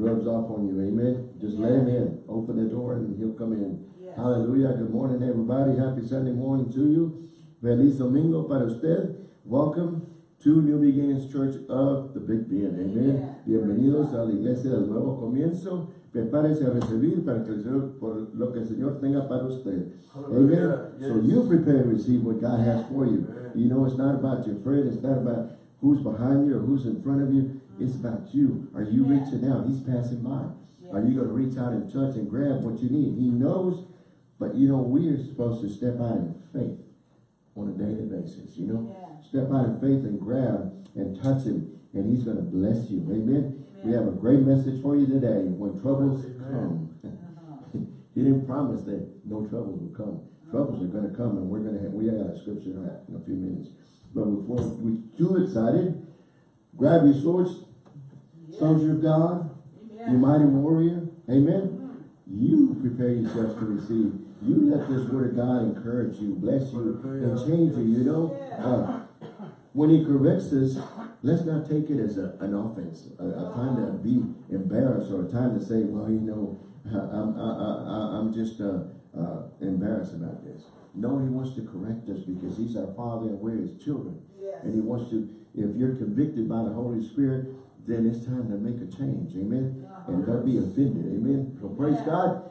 rubs off on you. Amen. Just let him in. Open the door and he'll come in. Yes. Hallelujah. Good morning, everybody. Happy Sunday morning to you. Feliz domingo para usted. Welcome to New Beginnings Church of the Big Bend. Amen. Amen. Bienvenidos a la iglesia del nuevo comienzo. Prepárese a recibir para que el Señor, por lo que el Señor tenga para usted. Amen. Hallelujah. So Yes. you prepare to receive what God has for you. Amen. You know, it's not about your friend. It's not about who's behind you or who's in front of you. It's about you. Are you Yeah. reaching out? He's passing by. Yes. Are you going to reach out and touch and grab what you need? He knows, but you know, we are supposed to step out in faith on a daily basis, you know? Yeah. Step out in faith and grab and touch him, and he's going to bless you. Amen? We have a great message for you today. When troubles Amen. come, Uh-huh. he didn't promise that no troubles would come. Troubles are going to come, and we're going to have, we got a scripture in a few minutes. But before we too excited, grab your swords, soldier of God, you mighty warrior. Amen. You prepare yourselves to receive. You let this word of God encourage you, bless you, and change you, you know. Uh, when he corrects us, let's not take it as a, an offense, a, a time to be embarrassed or a time to say, well, you know, I'm, I, I, I'm just uh, uh, embarrassed about this. No, he wants to correct us because he's our father and we're his children. Yes. And he wants to, if you're convicted by the Holy Spirit, then it's time to make a change. Amen. And don't be offended. Amen. So praise Yeah. God.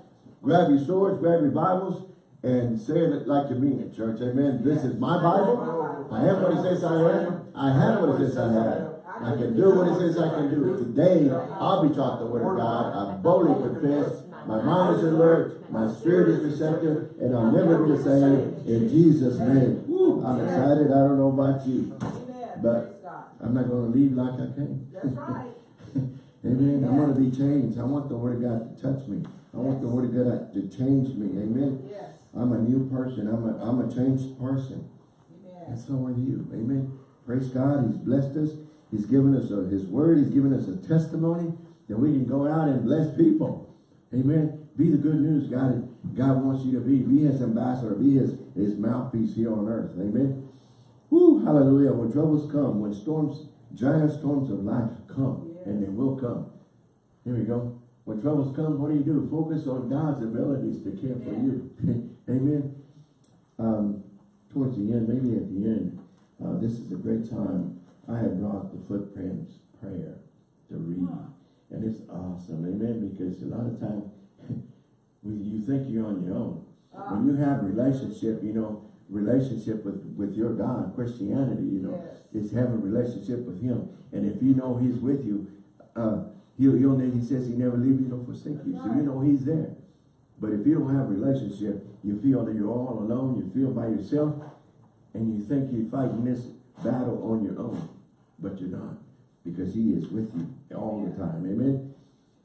Grab your swords, grab your Bibles, and say it like you mean it, church. Amen. This is my Bible. I am what it says I am. I have what it says I have. I can do what it says I can do. Today, I'll be taught the word of God. I boldly confess. My mind is alert. My spirit is receptive. And I'll never be the same. In Jesus' name. Woo, I'm excited. I don't know about you. But-. I'm not going to leave like I came. That's right. Amen. I want to be changed. I want the word of God to touch me. I want the word of God to change me. Amen. Yes. I'm a new person. I'm a, I'm a changed person. Amen. And so are you. Amen. Praise God. He's blessed us. He's given us a, his word. He's given us a testimony that we can go out and bless people. Amen. Be the good news God, God wants you to be. Be his ambassador. Be his, his mouthpiece here on earth. Amen. Hallelujah. When troubles come, when storms, giant storms of life come, and they will come. Here we go. When troubles come, what do you do? Focus on God's abilities to care for you. Amen. Um, towards the end, maybe at the end, uh, this is a great time. I have brought the footprints prayer to read. And it's awesome. Amen. Because a lot of times when you think you're on your own. When you have relationship, you know, relationship with, with your God, Christianity, you know, Yes. is having a relationship with him. And if you know he's with you, uh, he'll, he'll, he says he never leave you nor forsake you. So you know he's there. But if you don't have a relationship, you feel that you're all alone, you feel by yourself, and you think you're fighting this battle on your own. But you're not. Because he is with you all the time. Amen.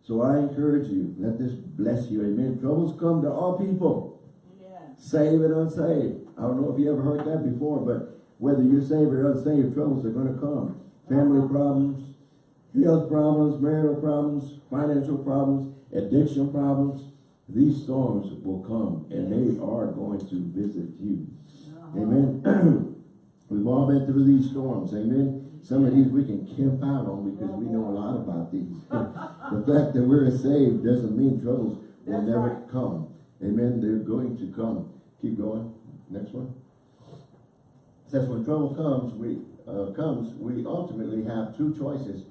So I encourage you, let this bless you. Amen. Troubles come to all people. Amen. Saved and unsaved. I don't know if you ever heard that before, but whether you're saved or unsaved, troubles are going to come. Family problems, health problems, marital problems, financial problems, addiction problems. These storms will come and they are going to visit you. Uh-huh. Amen. We've all been through these storms. Amen. Some of these we can camp out on because we know a lot about these. the fact that we're saved doesn't mean troubles will That's never right. come. Amen. They're going to come. Keep going. Next one. It says when trouble comes, we uh, comes, we ultimately have two choices: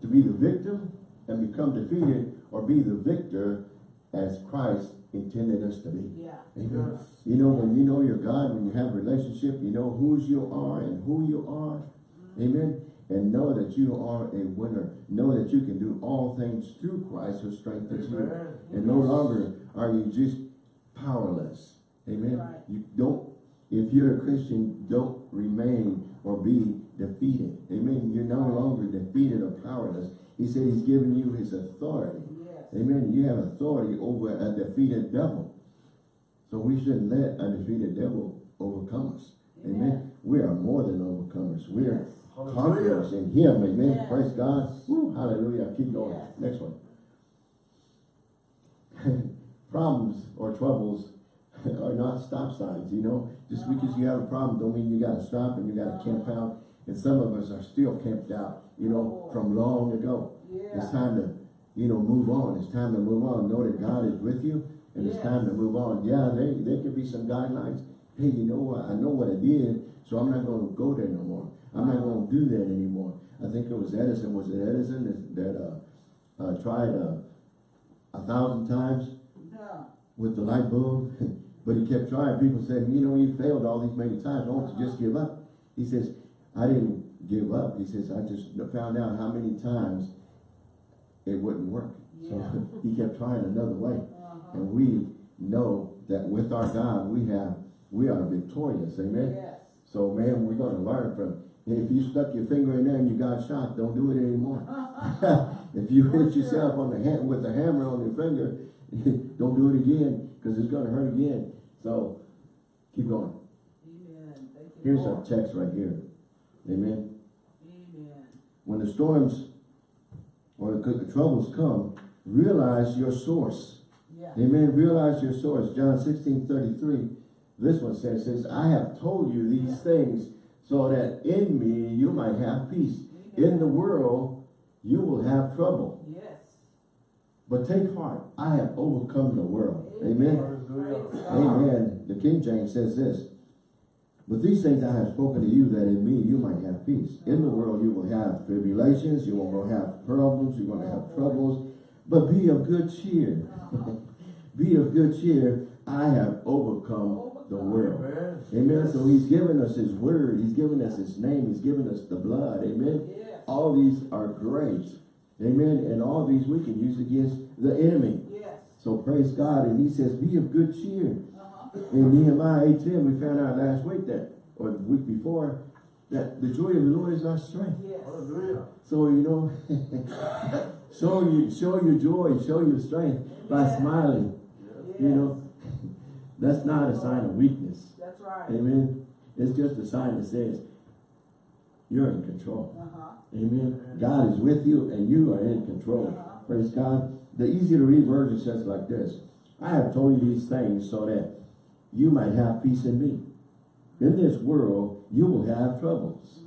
to be the victim and become defeated, or be the victor as Christ intended us to be. Yeah. Amen. Yes. You know, when you know your God, when you have a relationship, you know whose you are and who you are. Amen. And know that you are a winner. Know that you can do all things through Christ who strengthens you. And no longer are you just powerless. Amen. Right. You don't, if you're a Christian, don't remain or be defeated. Amen. You're no longer defeated or powerless. He said he's given you his authority. Yes. Amen. You have authority over a defeated devil. So we shouldn't let a defeated devil overcome us. Amen. Amen. We are more than overcomers. We are Yes. conquerors in him. Amen. Yes. Praise God. Woo, hallelujah. Keep going. Yes. Next one. Problems or troubles are not stop signs, you know. Just because you have a problem don't mean you gotta stop and you gotta camp Uh-huh. out. And some of us are still camped out, you know, from long ago. Yeah. It's time to, you know, move on. It's time to move on. Know that God is with you and it's time to move on. Yeah, there, there could be some guidelines. Hey, you know what? I know what I did, so I'm not going to go there no more. I'm not going to do that anymore. I think it was Edison. Was it Edison that, that uh, uh, tried uh, a thousand times with the light bulb? but he kept trying. People said, you know, you failed all these many times. Why don't you just give up? He says, I didn't give up. He says, I just found out how many times it wouldn't work. Yeah. So he kept trying another way. Uh-huh. And we know that with our God, we have, we are victorious. Amen. Yes. So man, we're going to learn from, if you stuck your finger in there and you got shot, don't do it anymore. if you For hit sure. yourself on the hand with a hammer on your finger, don't do it again because it's going to hurt again. So keep going. Amen. Thank you, Here's our text right here. Amen. Amen. When the storms or the, the troubles come, realize your source. Yeah. Amen. Realize your source. John 16, 33. This one says, says, I have told you these things so that in me you might have peace. In the world you will have trouble. Yes. But take heart, I have overcome the world. Amen. God. Amen. The King James says this. But these things I have spoken to you that in me you might have peace. In the world you will have tribulations, you will have problems, you're going to have troubles. But be of good cheer. be of good cheer. I have overcome the world. Amen. So he's given us his word. He's given us his name. He's given us the blood. Amen. All these are great. Amen. And all these we can use against the enemy. Yes. So praise God. And he says, be of good cheer. In Nehemiah 8.10, we found out last week that, or the week before, that the joy of the Lord is our strength. Yes. So, you know, show you show your joy, show your strength by Amen. smiling. You know, that's not a sign of weakness. That's right. Amen. It's just a sign that says you're in control. Uh-huh. Amen. God is with you and you are in control. Uh-huh. Praise God. The easy to read version says like this. I have told you these things so that you might have peace in me. In this world, you will have troubles.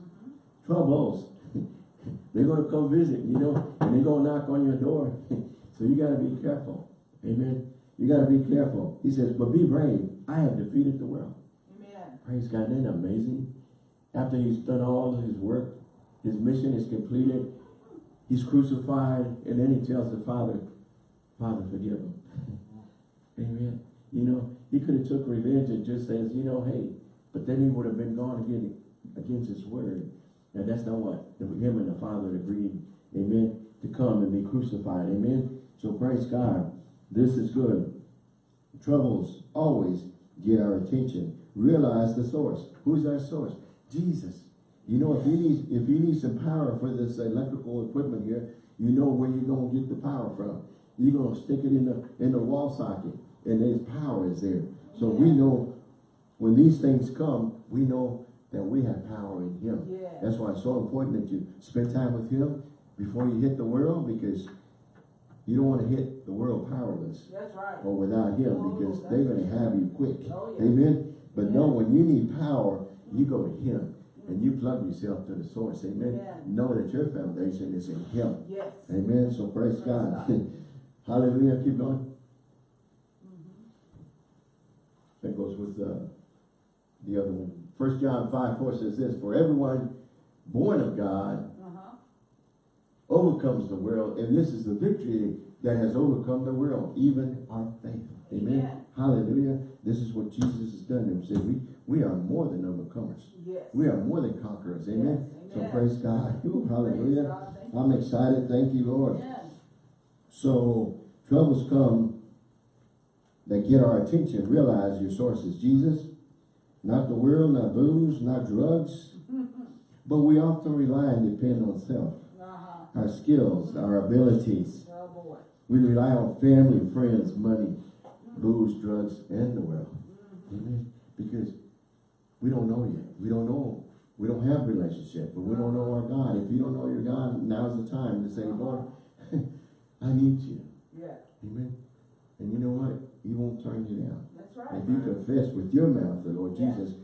Troubles. they're going to come visit, you know, and they're going to knock on your door. so you got to be careful. Amen. You got to be careful. He says, but be brave. I have defeated the world. Amen. Praise God. Isn't that amazing? After he's done all his work, his mission is completed, he's crucified, and then he tells the Father, Father, forgive him. Amen. You know, he could have took revenge and just says, you know, hey, but then he would have been gone again against his word. And that's not what him and the Father agreed, amen, to come and be crucified. Amen. So praise God. This is good. Troubles always get our attention. Realize the source. Who's our source? Jesus. You know, if you need if you need some power for this electrical equipment here, you know where you're gonna get the power from. You're gonna stick it in the in the wall socket, and there's power is there. So we know when these things come, we know that we have power in Him. Yeah. That's why it's so important that you spend time with Him before you hit the world, because you don't want to hit the world powerless That's right. or without Him, Oh, because they're going to have you quick. Oh, yeah. Amen. But Yeah. no, when you need power, you go to Him and you plug yourself to the source. Amen. Amen. Know that your foundation is in Him. Yes. Amen. So praise, Praise God. God. Hallelujah. Keep going. Mhm. That goes with uh, the other one. First John 5, 4 says this, For everyone born of God Uh-huh. overcomes the world, and this is the victory that has overcome the world, even our faith. Amen. Amen. Hallelujah. This is what Jesus has done. He said, we, we are more than overcomers. Yes. We are more than conquerors. Amen. Yes, So praise God. Ooh, hallelujah. God. I'm excited. Thank you, Lord. Amen. So troubles come that get our attention. Realize your source is Jesus, not the world, not booze, not drugs. but we often rely and depend on self, Uh-huh. our skills, our abilities. Oh. We rely on family, friends, money, booze, drugs, and the world. Amen. Because we don't know yet. We don't know. We don't have relationship, but we don't know our God. If you don't know your God, now's the time to say, Lord, I need you. Yeah. Amen. And you know what? He won't turn you down. That's right. If you confess with your mouth the Lord Yeah. Jesus,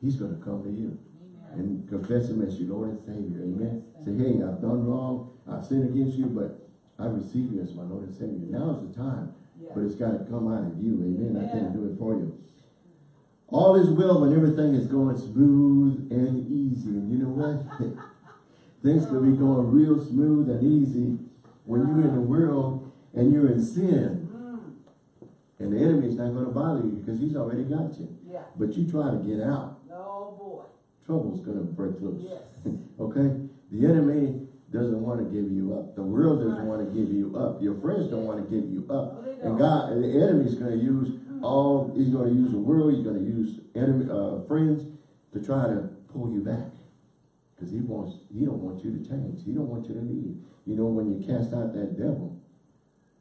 He's going to come to you Amen. and confess Him as your Lord and Savior. Amen. Yes. Say, hey, I've done wrong. I've sinned against you, but I receive you as my Lord and Savior. Now's the time. Yeah. But it's got to come out of you. Amen. I can't do it for you. All is well when everything is going smooth and easy. And you know what? Things could be going real smooth and easy when you're in the world and you're in sin. Mm, And the enemy's not going to bother you because he's already got you. yeah. But you try to get out, Oh, boy. trouble's going to break loose. Yes. Okay? The enemy doesn't want to give you up. The world doesn't want to give you up. Your friends don't want to give you up. And. God, and the enemy's going to use all, he's going to use the world, he's going to use enemy, uh, friends to try to pull you back. Because he wants, he don't want you to change. He don't want you to leave. You know, when you cast out that devil,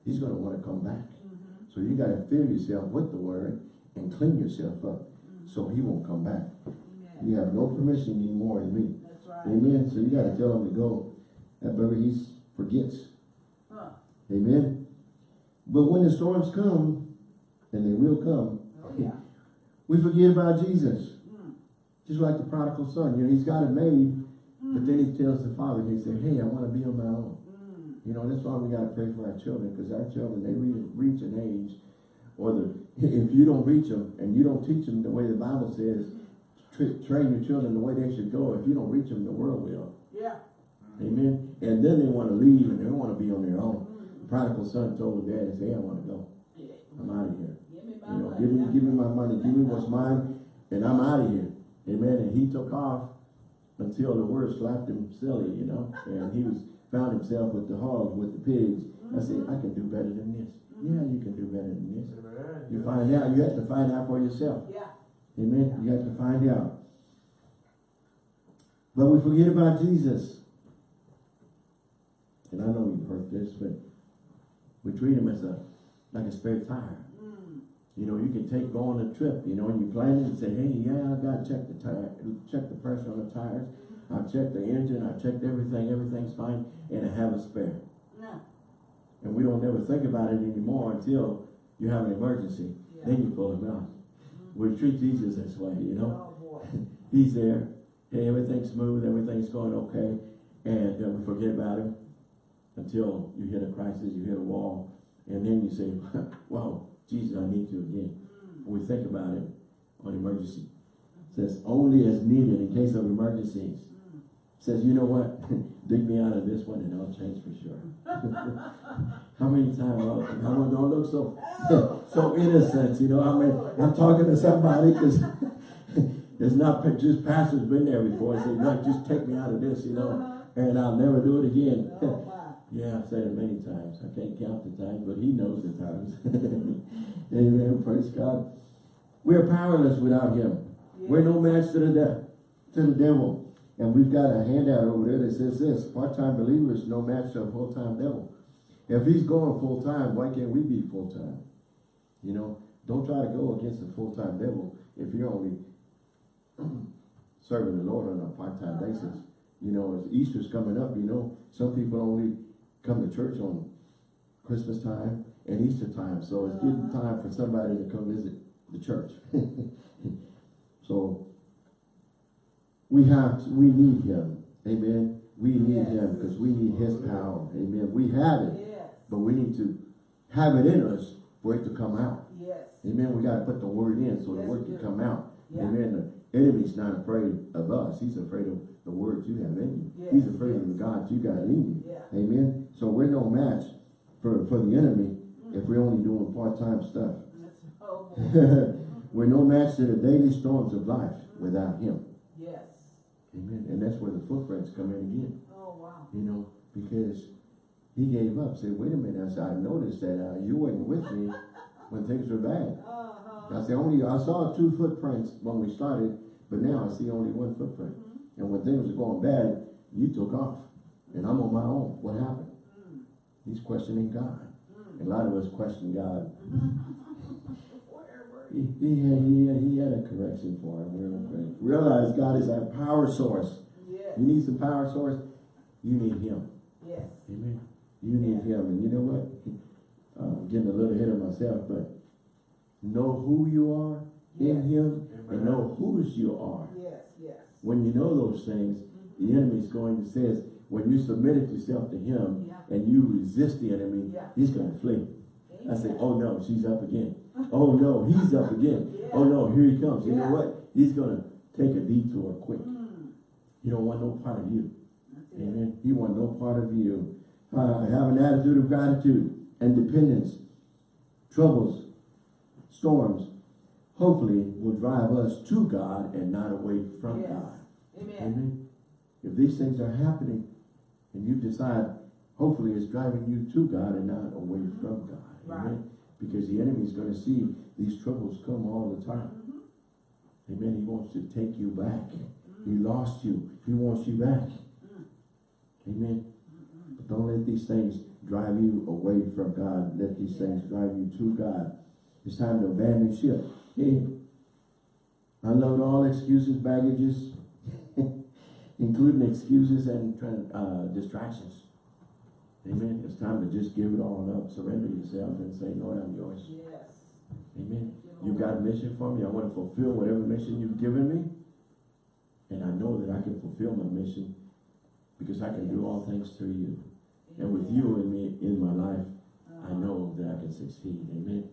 he's going to want to come back. Mhm. So you got to fill yourself with the word and clean yourself up so he won't come back. Yeah. You have no permission anymore in me. That's right. Amen. So you got to tell him to go. That brother, he forgets. Huh. Amen. But when the storms come, and they will come, Oh, yeah. we forget about Jesus. Mm. Just like the prodigal son. You know, he's got it made, but then he tells the father, he said, hey, I want to be on my own. Mm. You know, that's why we got to pray for our children, because our children, they re- reach an age, or the, if you don't reach them, and you don't teach them the way the Bible says, tra- train your children the way they should go, if you don't reach them, the world will. Yeah. Amen. And then they want to leave and they don't want to be on their own. The prodigal son told the dad, he said, hey, I want to go. I'm out of here. Give me my You know, money. give me, give me my money, give me what's mine, and I'm out of here. Amen. And he took off until the word slapped him silly, you know, and he was, found himself with the hogs, with the pigs. I said, I can do better than this. Yeah, you can do better than this. You find out, you have to find out for yourself. Yeah. Amen. You have to find out. But we forget about Jesus. And I know you've heard this, but we treat him as a like a spare tire. Mm. You know, you can take go on a trip, you know, and you plan it and say, hey, yeah, I gotta check the tire, check the pressure on the tires. I checked the engine, I checked everything, everything's fine, and I have a spare. No. And we don't ever think about it anymore until you have an emergency. Yeah. Then you pull him out. We treat Jesus this way, you know. Oh. He's there. Hey, everything's smooth, everything's going okay. And uh, we forget about him until you hit a crisis, you hit a wall. And then you say, wow, Jesus, I need you again. We think about it on emergency. It says only as needed in case of emergencies. Mm. says, you know what? Dig me out of this one and I'll change for sure. how many times, oh, how many don't look so, so innocent, you know, I mean, I'm talking to somebody because it's not just pastors been there before. Say, no, just take me out of this, you know, and I'll never do it again. Yeah, I've said it many times. I can't count the times, but he knows the times. Amen. Praise God. We are powerless without him. We're no match to the to the devil. And we've got a handout over there that says this, part-time believers no match to a full-time devil. If he's going full-time, why can't we be full-time? You know, don't try to go against the full-time devil if you're only serving the Lord on a part-time Uh-huh. basis. You know, as Easter's coming up, you know, some people only come to church on Christmas time and Easter time. So it's getting Uh-huh. time for somebody to come visit the church. so we have, to- we need him. Amen. We need Yes. him because we need his power. Amen. We have it, Yes. but we need to have it in us for it to come out. Yes. Amen. We got to put the word in so the word can come out. Yeah. Amen. The enemy's not afraid of us. He's afraid of the words you have in you. Yes, He's afraid of the God you got in you. Yeah. Amen. So we're no match for, for the enemy if we're only doing part-time stuff. We're no match to the daily storms of life without him. Yes. Amen. And that's where the footprints come in again. Oh, wow. You know, because he gave up. Said, wait a minute. I said, I noticed that uh, you weren't with me when things were bad. Uh-huh. I said, only, I saw two footprints when we started, but now I see only one footprint. And when things were going bad, you took off. And I'm on my own. What happened? He's questioning God. And a lot of us question God. He, he, had, he, had, he had a correction for him. Real quick. Realize God is our power source. Yes. You need some power source, you need him. Yes. Amen. You need him. And you know what? I'm getting a little ahead of myself, but know who you are in him and know whose you are. When you know those things, the enemy's going to says, when you submitted yourself to him Yeah. and you resist the enemy, Yeah. he's gonna flee. I say, oh no, she's up again. Oh no, he's up again. Yeah. Oh no, here he comes. You know what? He's gonna take a detour quick. Mm, He don't want no part of you. Amen. He want no part of you. Uh, have an attitude of gratitude and dependence. Troubles, storms, hopefully will drive us to God and not away from Yes. God. Amen. Amen. If these things are happening and you decide, hopefully it's driving you to God and not away from God. Right. Because the enemy is going to see these troubles come all the time. Mhm. Amen. He wants to take you back. He Mm. lost you. He wants you back. Mm. Amen. Mm-mm. But don't let these things drive you away from God. Let these things drive you to God. It's time to abandon ship. Yeah. Unload all excuses, baggages, including excuses and uh, distractions. Amen. It's time to just give it all up. Surrender yourself and say, Lord, I'm yours. Yes. Amen. You Lord. got a mission for me. I want to fulfill whatever mission you've given me. And I know that I can fulfill my mission because I can do all things through you. And with you and me in my life, I Uh-huh. know that I can succeed. Amen.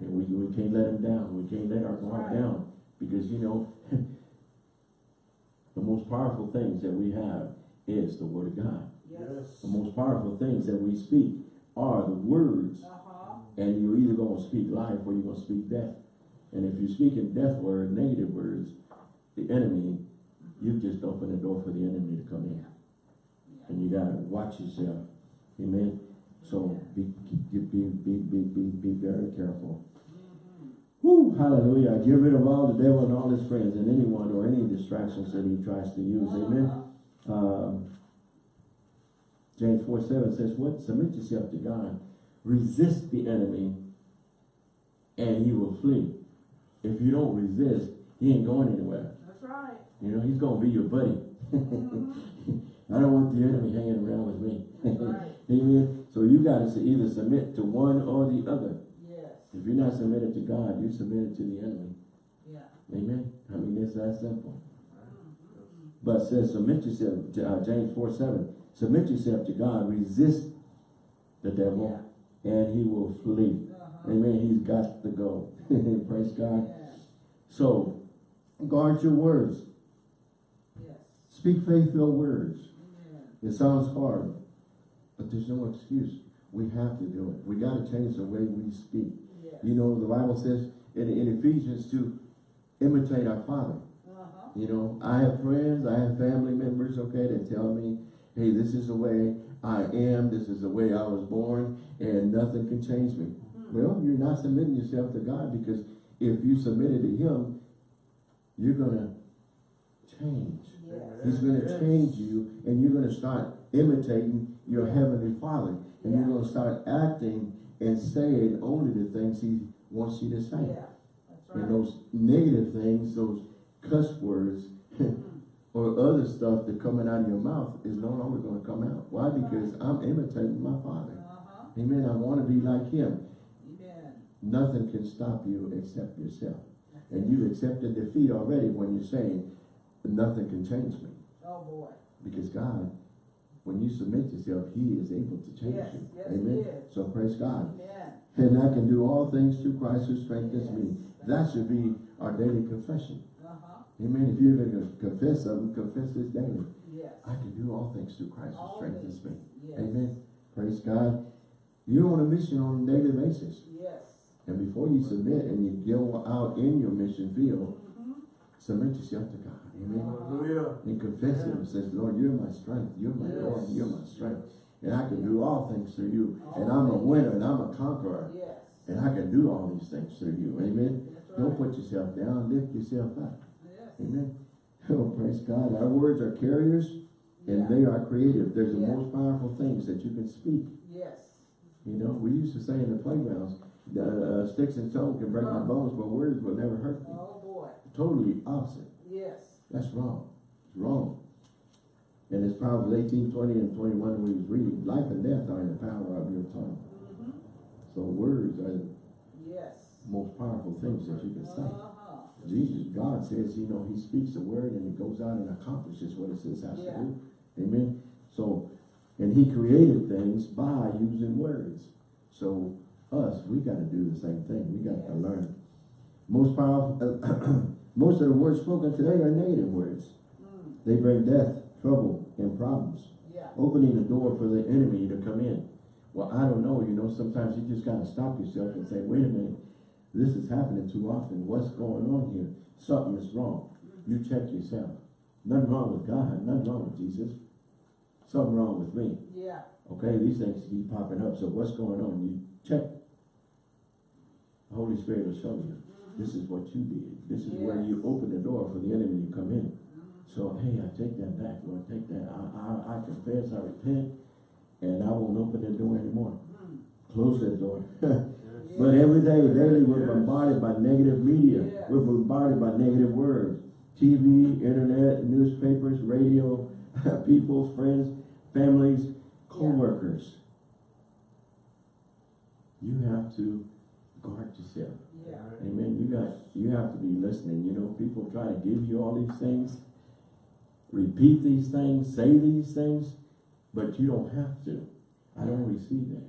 Amen. And we, we can't let him down. We can't let our That's guard right. down. Because, you know, the most powerful things that we have is the Word of God. Yes. The most powerful things that we speak are the words. Uh-huh. And you're either going to speak life or you're going to speak death. And if you're speaking death word, negative words, the enemy, you've just opened the door for the enemy to come in. And you got to watch yourself. Amen. So be, be, be, be, be, be, very careful. Whew, hallelujah. Get rid of all the devil and all his friends and anyone or any distractions that he tries to use. Amen. Um, James 4 7 says, What? Submit yourself to God. Resist the enemy and he will flee. If you don't resist, he ain't going anywhere. That's right. You know, he's going to be your buddy. Mhm. I don't want the enemy hanging around with me. Right. Amen. So you got to either submit to one or the other. Yes. If you're not submitted to God, you're submitted to the enemy. Yeah. Amen. I mean, it's that simple. Mhm. But it says, submit yourself to uh, James 4 7. Submit yourself to God. Resist the devil, and he will flee. Uh-huh. Amen. He's got to go. Praise God. Yeah. So, guard your words. Yes. Speak faith-filled words. Amen. It sounds hard, but there's no excuse. We have to do it. We got to change the way we speak. Yes. You know, the Bible says in, in Ephesians to imitate our Father. Uh-huh. You know, I have friends, I have family members, okay, that tell me, hey, this is the way I am, this is the way I was born, and nothing can change me. Mhm. Well, you're not submitting yourself to God because if you submitted to Him, you're going to change. Yes. He's going to change you, and you're going to start imitating your. Heavenly Father. And you're going to start acting and saying only the things He wants you to say. Yeah. Right. And those negative things, those cuss words, or other stuff that coming out of your mouth is no longer going to come out. Why? Because I'm imitating my Father. Uh-huh. Amen. I want to be like Him. Amen. Nothing can stop you except yourself. That's And it. you've accepted defeat already when you're saying, nothing can change me. Oh, boy. Because God, when you submit yourself, He is able to change Yes, you. yes, Amen. So praise God. Amen. And I can do all things through Christ who strengthens Yes. me. That should be our daily confession. Uh-huh. Amen. If you're going to confess something, confess this daily. Yes. I can do all things through Christ who All strengthens me. Amen. Praise God. You're on a mission on a daily basis. Yes. And before you submit and you go out in your mission field, Mhm. submit yourself to God. Amen. Hallelujah. And confess Him. and Says, Lord, you're my strength. You're my Yes. Lord. You're my strength. And I can do all things through you. And I'm a winner and I'm a conqueror. Yes. And I can do all these things through you. Amen. That's Don't put yourself down. Lift yourself up. Yes. Amen. Oh, praise God. Our words are carriers and Yeah. they are creative. There's the Yeah. most powerful things that you can speak. Yes. You know, we used to say in the playgrounds, the uh, sticks and stones can break my bones, but words will never hurt me. Oh, boy. Totally opposite. That's wrong. It's wrong. And it's Proverbs 18, 20, and 21 we was reading. Life and death are in the power of your tongue. Mhm. So words are the Yes. most powerful things that you can say. Uh-huh. Jesus, God says, you know, he speaks a word and it goes out and accomplishes what it says has Yeah. to do. Amen. So, and he created things by using words. So us, we gotta do the same thing. We got to Yes. learn. Most powerful, most of the words spoken today are negative words. Mm, They bring death, trouble, and problems yeah. opening the door for the enemy to come in. Well, I don't know, you know, sometimes you just gotta stop yourself and say, wait a minute, this is happening too often, what's going on here? Something is wrong. You check yourself. Nothing wrong with God, nothing wrong with Jesus. Something wrong with me. Yeah. Okay, these things keep popping up, so what's going on? You check. The Holy Spirit will show you. This is what you did. This is where you open the door for the enemy to come in. So, hey, I take that back, Lord, take that. I, I, I confess, I repent, and I won't open the door anymore. Mm, Close that door. but every day, daily, we're bombarded by negative media. Yes. We're bombarded by negative words. TV, internet, newspapers, radio, people, friends, families, co-workers. You have to guard yourself. Yeah. Amen. You got you have to be listening. You know, people try to give you all these things, repeat these things, say these things, but you don't have to. I don't receive that.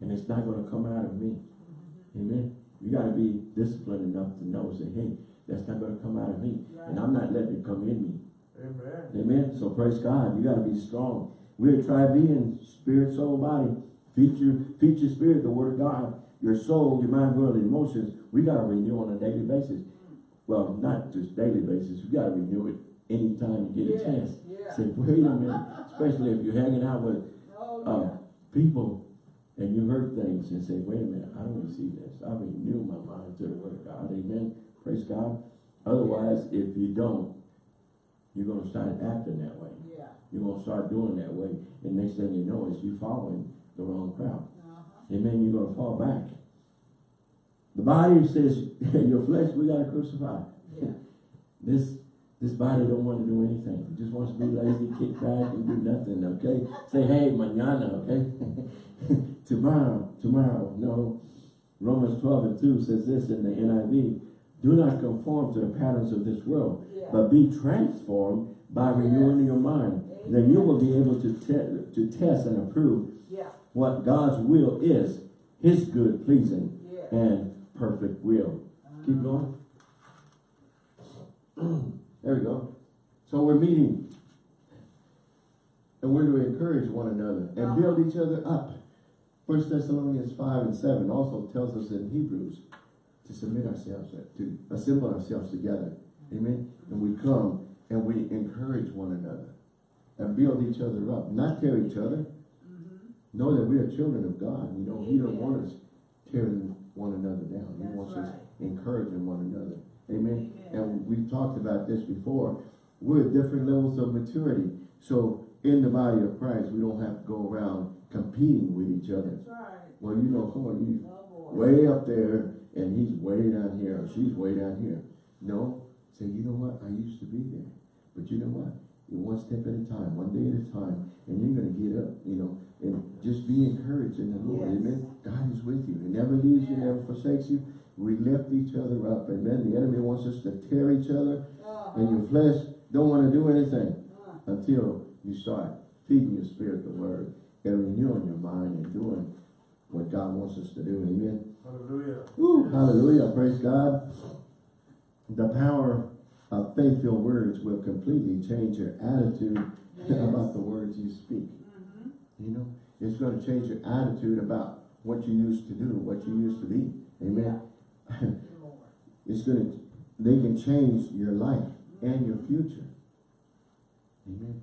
And it's not going to come out of me. Mm-hmm. Amen. You got to be disciplined enough to know, say, hey, that's not going to come out of me. And I'm not letting it come in me. Amen. Amen. So praise God. You got to be strong. We're a tri being, spirit, soul, body. Feed your spirit, the word of God. Your soul, your mind, will, and emotions. We got to renew on a daily basis. Well, not just daily basis. You got to renew it anytime you get a chance. Yeah. Say, wait a minute. Especially if you're hanging out with Oh, uh, people and you heard things and say, wait a minute, I don't receive this. I renew my mind to the word of God. Amen. Praise God. Otherwise, if you don't, you're going to start acting that way. Yeah. You're going to start doing that way. And next thing you know is you're following the wrong crowd. Amen. You're going to fall back. The body says, your flesh, we got to crucify. Yeah. This this body don't want to do anything. It just wants to be lazy, kick back, and do nothing, okay? Say, hey, mañana, okay? tomorrow, tomorrow. No. Romans 12 and 2 says this in the NIV. Do not conform to the patterns of this world, Yeah. but be transformed by renewing your mind. Then you will be able to, te to test and approve Yeah. what God's will is, his good, pleasing, Yeah. and perfect will. Keep uh-huh. going. there we go. So we're meeting. And we're to encourage one another and uh-huh. build each other up. First Thessalonians 5 and 7 also tells us in Hebrews to submit ourselves, to assemble ourselves together. Amen. And we come and we encourage one another and build each other up, not tear each other. Mm-hmm. Know that we are children of God. You know, He don't want us tearing one another down. He That's wants us encouraging one another. Amen. Amen. And we've talked about this before. We're at different levels of maturity. So in the body of Christ, we don't have to go around competing with each other. That's right. Well, you know, come on, you Oh. Way up there and he's way down here or she's way down here. No, say, you know what? I used to be there. But you know what? You're one step at a time, one day at a time, and you're going to get up, you know, and just be encouraged in the Lord. Yes. Amen. God is with you. He never leaves you, never forsakes you. We lift each other up. Amen. The enemy wants us to tear each other, Uh-huh. and your flesh don't want to do anything Uh, until you start feeding your spirit the word and renewing your mind and doing what God wants us to do. Amen. Hallelujah. Woo, hallelujah. Praise God. The power of faith-filled words will completely change your attitude Yes. about the words you speak. mhm. You know, it's going to change your attitude about what you used to do, what you used to be. Amen. Lord. It's going to, they can change your life and your future. Amen.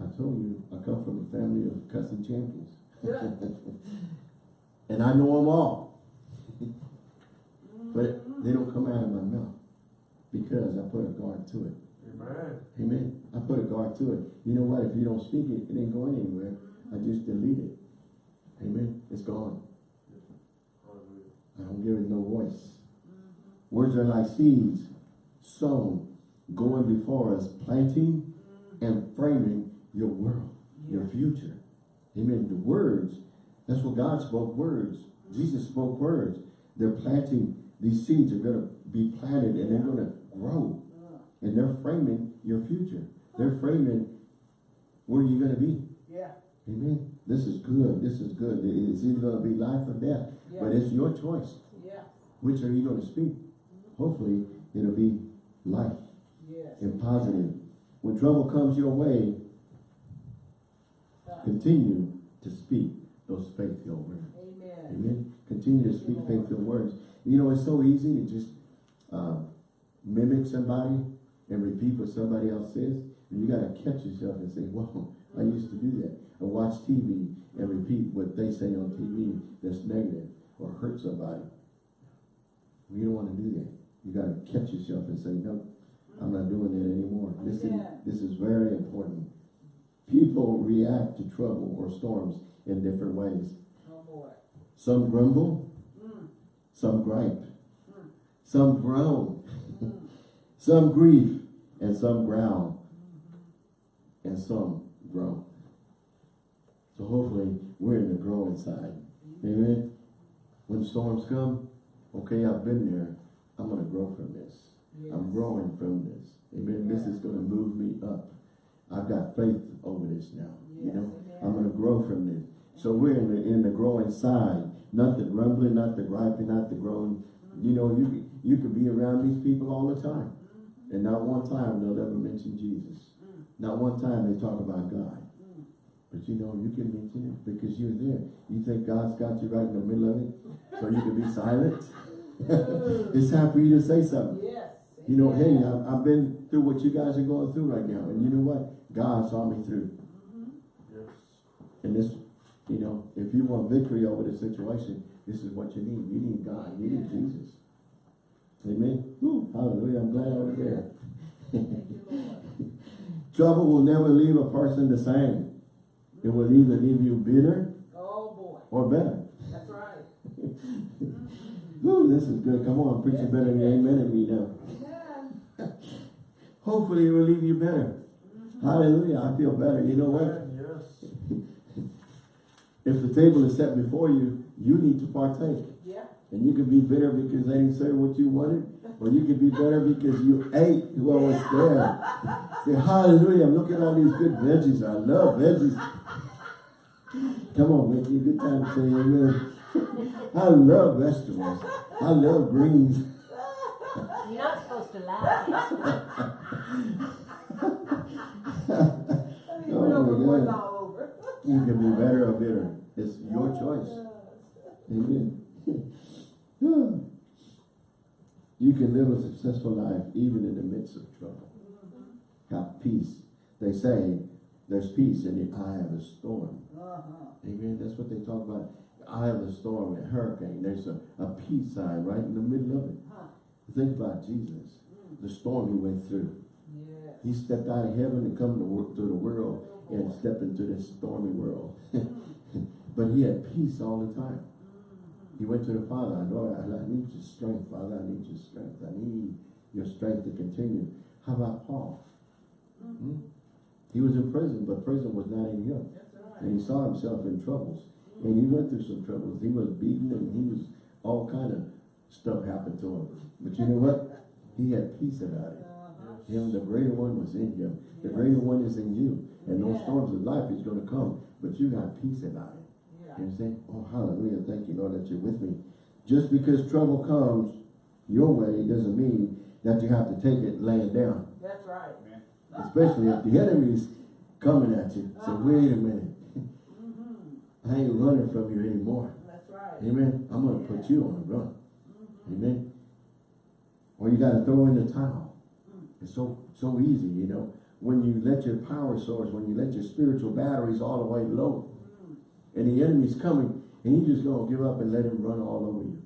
I told you, I come from a family of cussing champions. and I know them all. but they don't come out of my mouth because I put a guard to it. Amen. Amen. I put a guard to it. You know what? If you don't speak it, it ain't going anywhere. I just delete it. Amen. It's gone. I don't give it no voice. Words are like seeds sown, going before us, planting and framing your world, your future. Amen. The words, that's what God spoke words. Jesus spoke words. They're planting, these seeds are going to be planted and they're going to grow. And they're framing your future. They're framing where you're going to be. Yeah, Amen. This is good. This is good. It's either gonna be life or death, but it's your choice. yeah, Which are you gonna speak? Mm-hmm. Hopefully, it'll be life yes. and positive. When trouble comes your way, continue to speak those faith-filled words. Amen. Amen. Continue to speak faith-filled words. You know, it's so easy to just uh, mimic somebody and repeat what somebody else says. And you gotta catch yourself and say, "Whoa, I used to do that." Or watch TV and repeat what they say on TV that's negative or hurt somebody. You don't want to do that. You gotta catch yourself and say, "No, I'm not doing that anymore." This is this is very important. People react to trouble or storms in different ways. Oh. Some grumble, Mm, some gripe, Mm. some groan, mm. some grief, and some growl, and some grow. So hopefully we're in the growing side. Amen. When storms come, okay, I've been there. I'm gonna grow from this. I'm growing from this. Amen. This is gonna move me up. I've got faith over this now. You know. I'm gonna grow from this. So we're in the in the growing side, not the grumbling, not the griping, not the groaning. You know, you you could be around these people all the time, and not one time they'll ever mention Jesus. Mm. Not one time they talk about God. Mm. But you know, you can mention it because you're there. You think God's got you right in the middle of it, so you can be silent. it's time for you to say something. Yes. You know, hey. I've, I've been through what you guys are going through right now, and you know what? God saw me through. Mhm. Yes. And this, you know, if you want victory over the situation, this is what you need. You need God. You need Jesus. Amen. Woo, hallelujah. I'm glad I was there. Thank you, Lord. Trouble will never leave a person the same. It will either leave you bitter Oh, boy. or better. That's right. Woo, this is good. Come on, I'm preaching Yes, better than it you is. amen and me now. Amen. Hopefully it will leave you better. Mm-hmm. Hallelujah. I feel better. You know what? Yes. If the table is set before you, you need to partake. Yeah. And you could be bitter because they didn't serve what you wanted, or you could be better because you ate what was there. Say, hallelujah, I'm looking at all these good veggies. I love veggies. Come on, make it a good time to say amen. I love vegetables. I love greens. You're not supposed to laugh. Oh, my God. You can be better or bitter. It's your choice. Amen. you can live a successful life even in the midst of trouble. Have peace. They say there's peace in the eye of a storm. Amen. That's what they talk about. Eye of a storm, a hurricane. There's a, a peace sign right in the middle of it. Think about Jesus. The storm he went through. He stepped out of heaven and come to the world and stepped into this stormy world. but he had peace all the time. He went to the Father, I know I need your strength, Father, I need your strength. I need your strength to continue. How about Paul? Hmm? He was in prison, but prison was not in him. Right. And he saw himself in troubles. And he went through some troubles. He was beaten and he was all kind of stuff happened to him. But you know what? He had peace about it. Uh-huh. Him, the greater one was in him. The greater one is in you. And those storms of life is going to come. But you got peace about it. Yeah. You understand? Oh, hallelujah. Thank you, Lord, that you're with me. Just because trouble comes your way doesn't mean that you have to take it laying down. That's right. man. Especially if the enemy's coming at you. Say, wait a minute. Mm-hmm. I ain't running from you anymore. That's right. Amen. I'm going to put you on the run. Amen. Or you got to throw in the towel. It's so so easy, you know. When you let your power source, when you let your spiritual batteries all the way low, and the enemy's coming, and you just gonna give up and let him run all over you.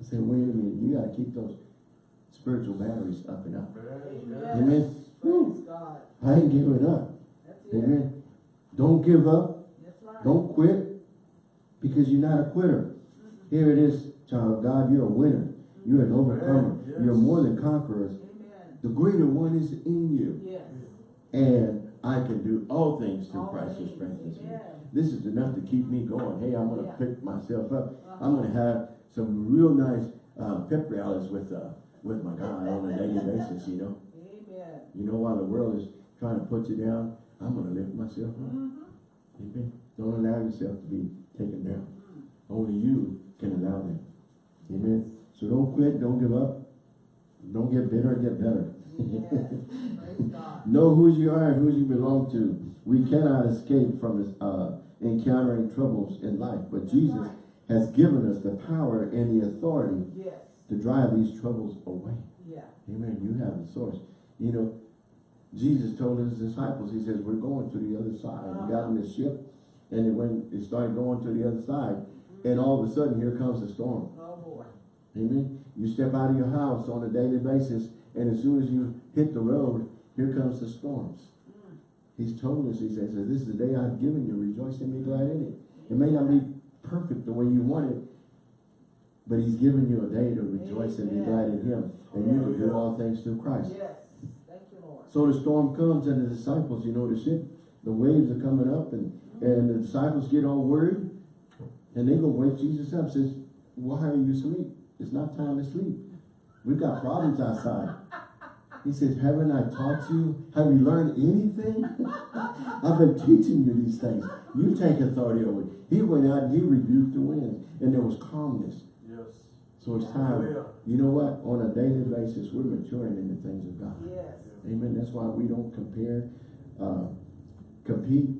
I say, wait a minute, you gotta keep those spiritual batteries up and up. Amen. Yes. Amen. God. I ain't giving up. That's it. Amen. Don't give up. Right. Don't quit because you're not a quitter. Here it is, child of God, you're a winner. You're an overcomer. Yes. You're more than conquerors. The greater one is in you. Yes. And I can do all things through All Christ who strengthens me. This is enough to keep me going. Hey, I'm going to Yeah. pick myself up. Uh-huh. I'm going to have some real nice uh, pep rallies with uh, with my God on a daily basis, you know. Amen. You know, while the world is trying to put you down, I'm going to lift myself up. Mm-hmm. Amen. Don't allow yourself to be taken down. Mm. Only you can allow that. Amen. So don't quit, don't give up. Don't get bitter, get better. Yes. Know who you are and who you belong to. We cannot escape from uh, encountering troubles in life, but Jesus has given us the power and the authority Yes. to drive these troubles away. Yeah. Amen. You have the source. You know, Jesus told his disciples, he says, we're going to the other side. We got in the ship and it went, it started going to the other side. And all of a sudden, here comes a storm. Amen. You step out of your house on a daily basis, and as soon as you hit the road, here comes the storms. He's told us, he says, this is the day I've given you, rejoice and be glad in it. It may not be perfect the way you want it, but he's given you a day to rejoice and be glad in him. And you can do all things through Christ. Yes. Thank you, Lord. So the storm comes and the disciples, you know, the ship, the waves are coming up and, and the disciples get all worried and they go wake Jesus up, says, why are you asleep? It's not time to sleep. We've got problems outside. He says, haven't I taught you? Have you learned anything? I've been teaching you these things. You take authority over it. He went out and he rebuked the winds and there was calmness. Yes. So it's time. Hallelujah. You know what? On a daily basis, we're maturing in the things of God. Yes. Amen. That's why we don't compare, uh, compete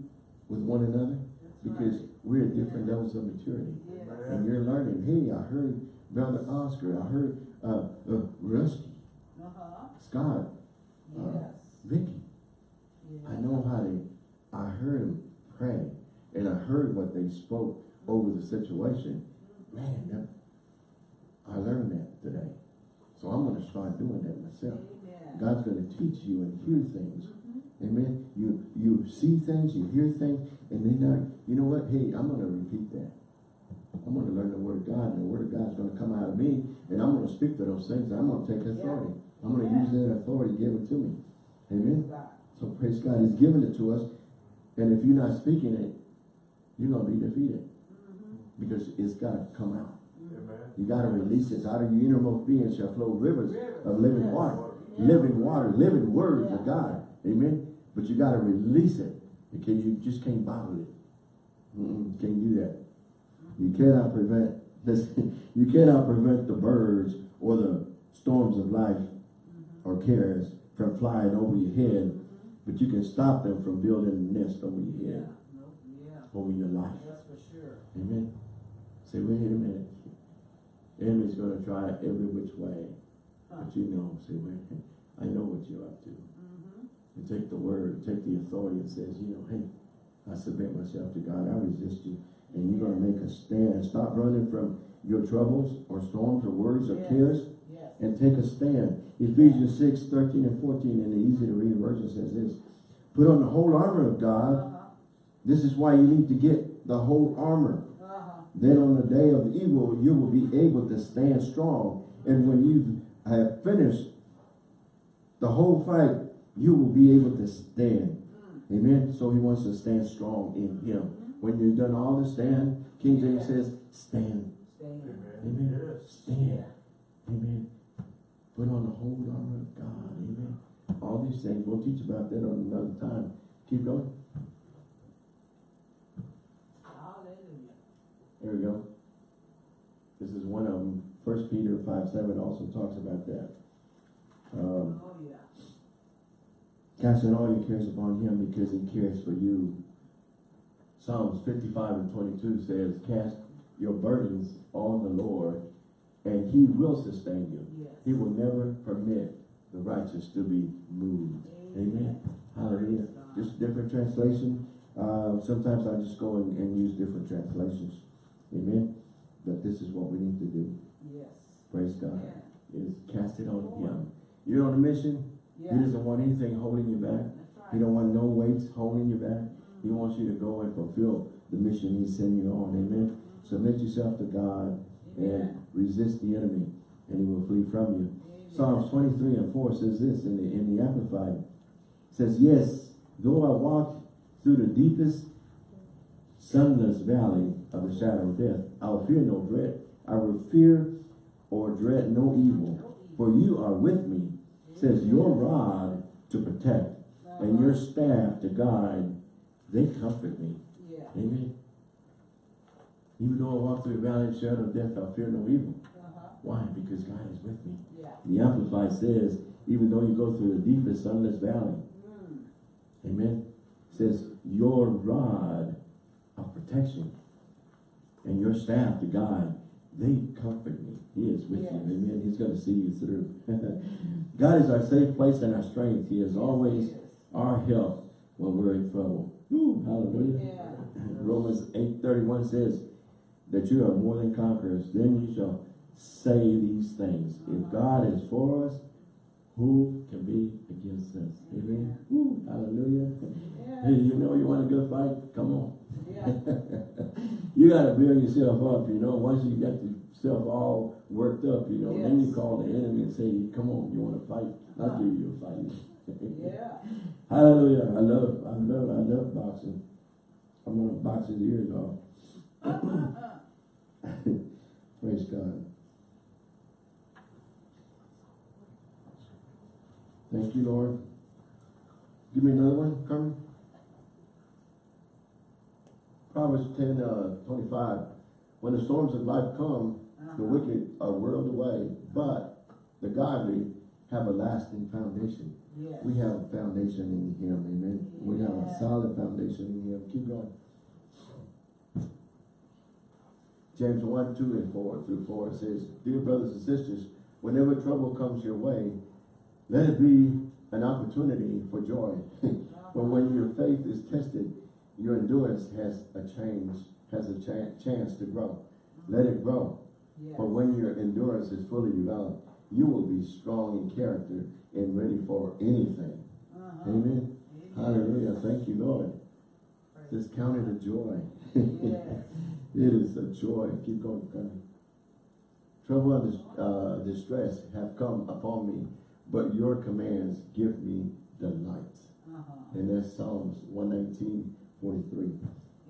with one another That's because right. we're at different levels of maturity. Yes. And you're learning, hey, I heard Brother Oscar, I heard uh, uh, Rusty, Uh-huh. Scott, Uh, Yes. Vicky. Yes. I know how they, I heard them pray and I heard what they spoke over the situation. Man, that, I learned that today. So I'm going to start doing that myself. Amen. God's going to teach you and hear things. Mhm. Amen. You you see things, you hear things, and then now, you know what? Hey, I'm going to repeat that. I'm going to learn the word of God, and the word of God is going to come out of me, and I'm going to speak to those things. I'm going to take authority. I'm going to Yeah. use that authority given to me. Amen. Praise So praise God. He's given it to us, and if you're not speaking it, you're going to be defeated Mhm. because it's got to come out. Amen. You got to release it. Out of your innermost being shall flow rivers Rivers. of living Yes. water. Yeah. living water, living words Yeah. of God. Amen. But you got to release it because you just can't bottle it. Mm-mm, can't do that. You cannot prevent this. You cannot prevent the birds or the storms of life or cares from flying over your head, but you can stop them from building a nest over your Yeah. head, No, yeah. over your life. That's for sure. Amen. Say, wait a minute. The enemy's going to try every which way. Huh. But you know, say, wait, I know what you're up to. Mhm. And take the word, take the authority and says, you know, hey, I submit myself to God, I resist you. And you're going to make a stand. Stop running from your troubles or storms or worries or Yes. cares Yes. and take a stand. Ephesians 6, 13 and 14 in the easy to read version says this. Put on the whole armor of God. Uh-huh. This is why you need to get the whole armor. Uh-huh. Then on the day of evil, you will be able to stand strong. And when you have finished the whole fight, you will be able to stand. Mm. Amen. So he wants to stand strong in him. When you've done all to stand, King James says, stand. Stand. Amen. Amen. Stand. Amen. Put on the whole armor of God. Amen. All these things. We'll teach about that on another time. Keep going. Hallelujah. There we go. This is one of them. First Peter 5, 7 also talks about that. Um, Oh, yeah. casting all your cares upon him because he cares for you. Psalms 55 and 22 says, cast your burdens on the Lord and he will sustain you. Yes. He will never permit the righteous to be moved. Amen. Hallelujah. Just different translation. Uh, sometimes I just go and, and use different translations. Amen. But this is what we need to do. Yes. Praise God. Yeah. Is cast it on him. You're on a mission. Yeah. He doesn't want anything holding you back. That's He don't want no weights holding you back. He wants you to go and fulfill the mission he's sending you on. Amen. Submit yourself to God and resist the enemy and he will flee from you. Amen. Psalms 23 and 4 says this in the, in the Amplified. It says, Yes, though I walk through the deepest sunless valley of the shadow of death, I will fear no dread. I will fear or dread no evil, for you are with me, says your rod to protect and your Uh-huh. staff to guide, they comfort me. Yes. Amen. Even though I walk through the valley of the shadow of death, I'll fear no evil. Uh-huh. Why? Because God is with me. Yeah. The Amplified says, even though you go through the deepest sunless valley, Mm. amen, says, your rod of protection and your staff to guide, they comfort me. He is with Yes. you. Amen. He's going to see you through. God is our safe place and our strength. He is always Yes. our help when we're in trouble. Hallelujah. Yeah. Romans 8.31 says that you are more than conquerors. Then you shall say these things. If uh-huh. God is for us, who can be against us? Amen. Woo, hallelujah. Yeah. Hey, you know you want a good fight? Come on. Yeah. you got to build yourself up, you know. Once you get yourself all worked up, you know, then you call the enemy and say, come on, you want to fight? I'll give you a fight. Yeah. Hallelujah. I love, I love, I love boxing. I'm gonna box his ears off. Praise God. Thank you, Lord. Give me another one, Carmen. Proverbs ten, uh, twenty-five. When the storms of life come, the Uh-huh. wicked are whirled away, but the godly have a lasting foundation. Yes. We have a foundation in him, amen. We have a solid foundation in him. Keep going. James one, two, and four through four it says, Dear brothers and sisters, whenever trouble comes your way, let it be an opportunity for joy. but when your faith is tested, your endurance has a change, has a chan- chance to grow. Let it grow. Yes. For when your endurance is fully developed, you will be strong in character and ready for anything. Uh-huh. Amen. Hallelujah. Thank you, Lord. Praise Just count it a joy. Yes. it is a joy. Keep going, Connie. Trouble and uh, distress have come upon me, but your commands give me delight. Uh-huh. And that's Psalms 119, 43.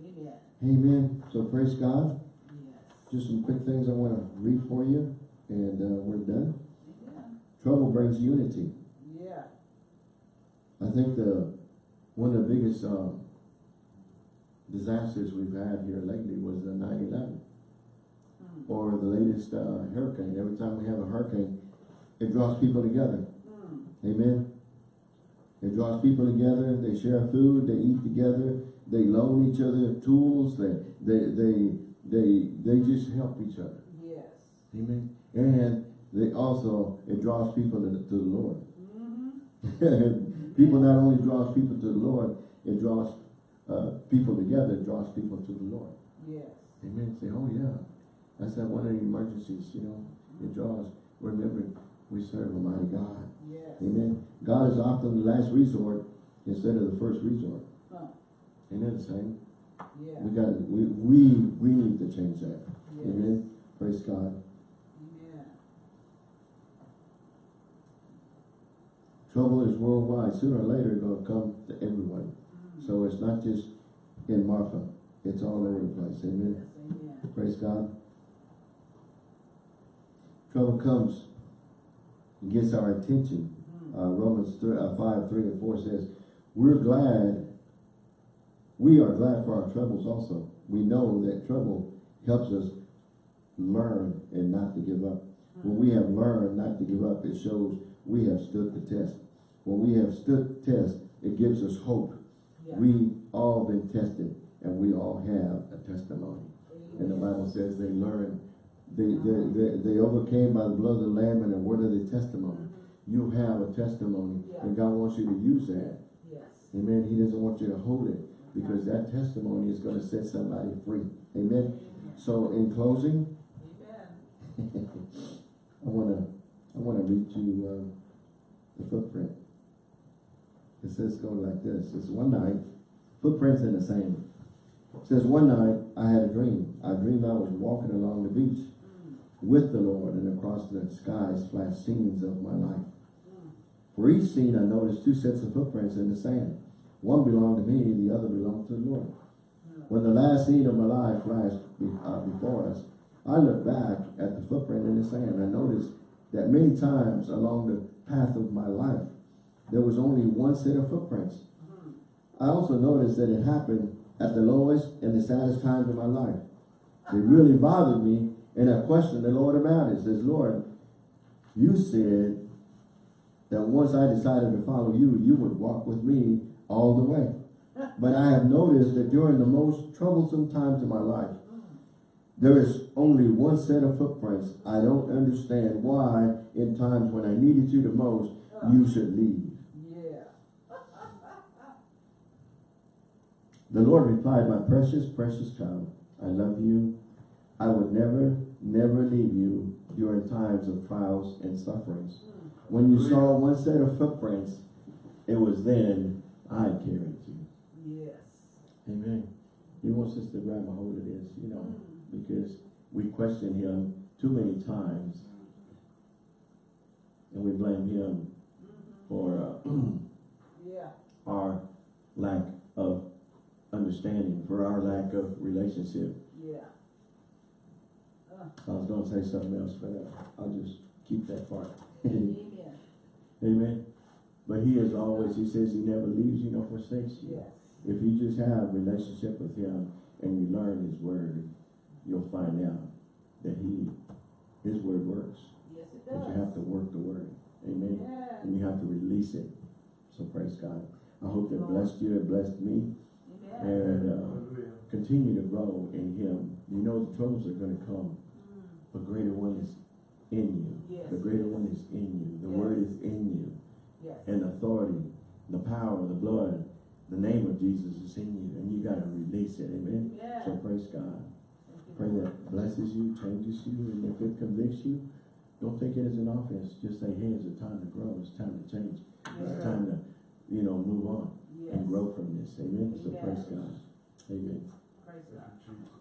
Amen. Amen. So praise God. Yes. Just some quick things I want to read for you, and uh, we're done. Trouble brings unity. Yeah. I think the one of the biggest um, disasters we've had here lately was the 9/11 Mm. or the latest uh, hurricane. Every time we have a hurricane, it draws people together. Mm. Amen. It draws people together. They share food. They eat together. They loan each other tools. They they they they they just help each other. Yes. Amen. And they also it draws people to, to the Lord. Mm-hmm. people not only draws people to the Lord, it draws uh, people together, it draws people to the Lord. Yes. Amen. Say, oh yeah, that's that one of the emergencies, you know. It draws. Remember, we serve a mighty God. Yes. Amen. God is often the last resort instead of the first resort. Huh. That the same? Yeah. We got we we we need to change that. Yes. Amen. Praise God. Amen. Trouble is worldwide. Sooner or later, it's gonna come to everyone. Mm. So it's not just in Marfa. It's all over the place. Amen. Yes. Amen. Praise God. Trouble comes and gets our attention. Mm. Uh, Romans 3, uh, 5, 3 and 4 says, We're glad, we are glad for our troubles also. We know that trouble helps us learn and not to give up. When we have learned not to give up, it shows we have stood the test. When we have stood the test, it gives us hope. Yeah. We all been tested and we all have a testimony. And the Bible says they learned, they, they, they, they overcame by the blood of the Lamb and the word of the testimony. You have a testimony Yeah. and God wants you to use that. Yes. Amen. He doesn't want you to hold it because that testimony is going to set somebody free. Amen. So in closing, Amen. I want to, I want to read you uh, the footprint. It says go like this. It's one night, footprints in the sand. It says one night I had a dream. I dreamed I was walking along the beach with the Lord and across the skies flashed scenes of my life. For each scene I noticed two sets of footprints in the sand. One belonged to me, the other belonged to the Lord. When the last scene of my life flashed uh, before us, I looked back at the footprint in the sand. I noticed that many times along the path of my life, there was only one set of footprints. I also noticed that it happened at the lowest and the saddest times of my life. It really bothered me, and I questioned the Lord about it. Says, Lord, you said that once I decided to follow you, you would walk with me all the way. But I have noticed that during the most troublesome times of my life, there is only one set of footprints. I don't understand why in times when I needed you the most, you should leave. Yeah. The Lord replied, my precious, precious child, I love you. I would never, never leave you during times of trials and sufferings. Hmm. When you saw one set of footprints, it was then I carried you. Yes. Amen. He wants us to grab a hold of this, you know, hmm. Because we question him too many times and we blame him for uh, Yeah. our lack of understanding, for our lack of relationship. Yeah. Uh, I was gonna say something else, but uh, I'll just keep that part. amen. Amen. But he is always, he says he never leaves you nor forsakes you. Yes. If you just have relationship with him and you learn his word, you'll find out that he, his word works. Yes, it But you have to work the word. Amen. Yeah. And you have to release it. So praise God. I hope that blessed you, it blessed me. Amen. And uh, continue to grow in him. You know the troubles are going to come. Mm. But greater one is in you. Yes. The greater one is in you. The Yes. word is in you. Yes. And authority, the power, the blood, the name of Jesus is in you. And you got to release it. Amen. Yeah. So praise God. Thank Pray that blesses you, changes you, and if it convicts you, don't take it as an offense. Just say, hey, it's a time to grow. It's time to change. It's time to, you know, move on Yes. and grow from this. Amen. So Yes. praise God. Amen. Praise God. Thank you, Jesus.